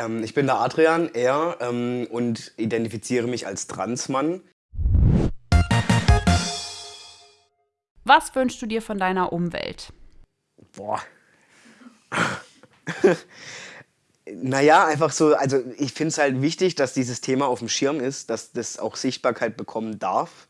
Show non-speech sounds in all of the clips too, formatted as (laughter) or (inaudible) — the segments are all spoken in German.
Ähm, ich bin der Adrian, er, ähm, und identifiziere mich als Transmann. Was wünschst du dir von deiner Umwelt? Boah. (laughs) naja, einfach so, also ich finde es halt wichtig, dass dieses Thema auf dem Schirm ist, dass das auch Sichtbarkeit bekommen darf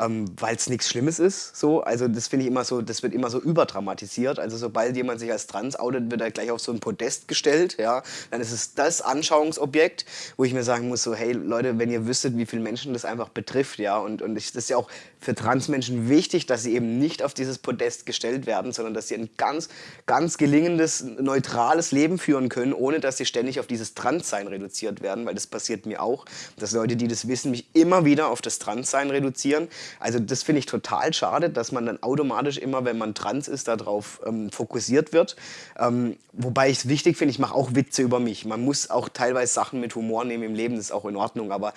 ähm, weil es nichts Schlimmes ist. So. Also das finde ich immer so, das wird immer so überdramatisiert. Also sobald jemand sich als trans outet, wird er gleich auf so ein Podest gestellt. Ja. Dann ist es das Anschauungsobjekt, wo ich mir sagen muss, so hey Leute, wenn ihr wüsstet, wie viele Menschen das einfach betrifft, ja, und, und ich, das ist ja auch für Transmenschen wichtig, dass sie eben nicht auf dieses Podest gestellt werden, sondern dass sie ein ganz, ganz gelingendes, neutrales Leben führen können, ohne dass sie ständig auf dieses Transsein reduziert werden, weil das passiert mir auch, dass Leute, die das wissen, mich immer wieder auf das Transsein reduzieren also das finde ich total schade, dass man dann automatisch immer, wenn man trans ist, darauf ähm, fokussiert wird. Ähm, wobei ich es wichtig finde, ich mache auch Witze über mich. Man muss auch teilweise Sachen mit Humor nehmen im Leben, das ist auch in Ordnung. Aber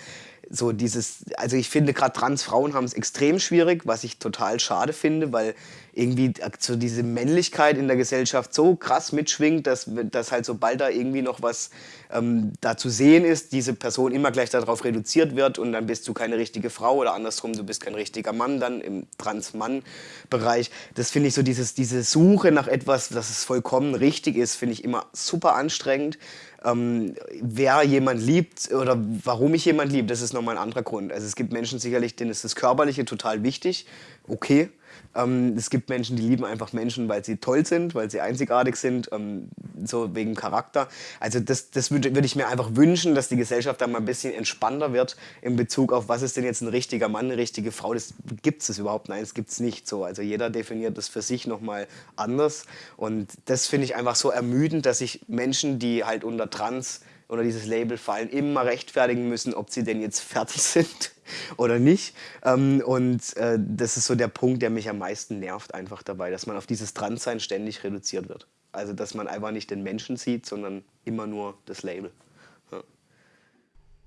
so dieses, also ich finde gerade Transfrauen haben es extrem schwierig, was ich total schade finde, weil irgendwie so diese Männlichkeit in der Gesellschaft so krass mitschwingt, dass, dass halt sobald da irgendwie noch was ähm, da zu sehen ist, diese Person immer gleich darauf reduziert wird und dann bist du keine richtige Frau oder andersrum, du bist kein richtiger Mann dann im Trans-Mann-Bereich. Das finde ich so, dieses, diese Suche nach etwas, dass es vollkommen richtig ist, finde ich immer super anstrengend. Ähm, wer jemand liebt oder warum ich jemand liebe, das ist nochmal ein anderer Grund. Also es gibt Menschen sicherlich, denen ist das Körperliche total wichtig, okay. Ähm, es gibt Menschen, die lieben einfach Menschen, weil sie toll sind, weil sie einzigartig sind, ähm, so wegen Charakter. Also das, das würde würd ich mir einfach wünschen, dass die Gesellschaft da mal ein bisschen entspannter wird in Bezug auf, was ist denn jetzt ein richtiger Mann, eine richtige Frau. Das gibt es überhaupt, nein, das gibt es nicht so. Also jeder definiert das für sich nochmal anders. Und das finde ich einfach so ermüdend, dass sich Menschen, die halt unter Trans oder dieses Label fallen, immer rechtfertigen müssen, ob sie denn jetzt fertig (laughs) sind oder nicht. Ähm, und äh, das ist so der Punkt, der mich am meisten nervt einfach dabei, dass man auf dieses Transsein ständig reduziert wird. Also dass man einfach nicht den Menschen sieht, sondern immer nur das Label. Ja.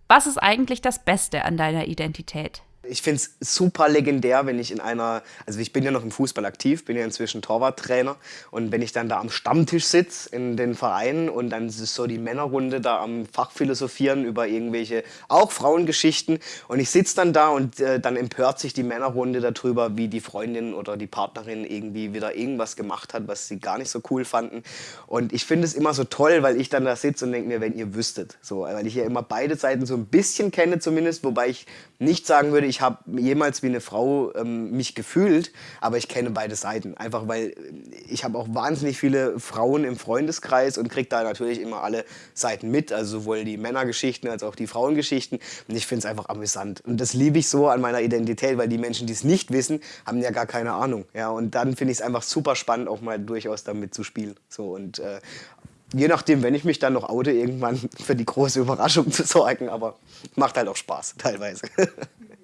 Was ist eigentlich das Beste an deiner Identität? Ich finde es super legendär, wenn ich in einer, also ich bin ja noch im Fußball aktiv, bin ja inzwischen Torwarttrainer. Und wenn ich dann da am Stammtisch sitze in den Vereinen und dann ist so die Männerrunde da am Fachphilosophieren über irgendwelche, auch Frauengeschichten. Und ich sitze dann da und äh, dann empört sich die Männerrunde darüber, wie die Freundin oder die Partnerin irgendwie wieder irgendwas gemacht hat, was sie gar nicht so cool fanden. Und ich finde es immer so toll, weil ich dann da sitze und denke mir, wenn ihr wüsstet, so, weil ich ja immer beide Seiten so ein bisschen kenne zumindest, wobei ich nicht sagen würde, ich habe jemals wie eine Frau ähm, mich gefühlt, aber ich kenne beide Seiten. Einfach weil ich habe auch wahnsinnig viele Frauen im Freundeskreis und kriege da natürlich immer alle Seiten mit, also sowohl die Männergeschichten als auch die Frauengeschichten. Und ich finde es einfach amüsant. Und das liebe ich so an meiner Identität, weil die Menschen, die es nicht wissen, haben ja gar keine Ahnung. Ja, und dann finde ich es einfach super spannend, auch mal durchaus damit zu spielen. So, und äh, je nachdem, wenn ich mich dann noch oute, irgendwann (laughs) für die große Überraschung zu sorgen. Aber macht halt auch Spaß, (laughs) teilweise. (laughs)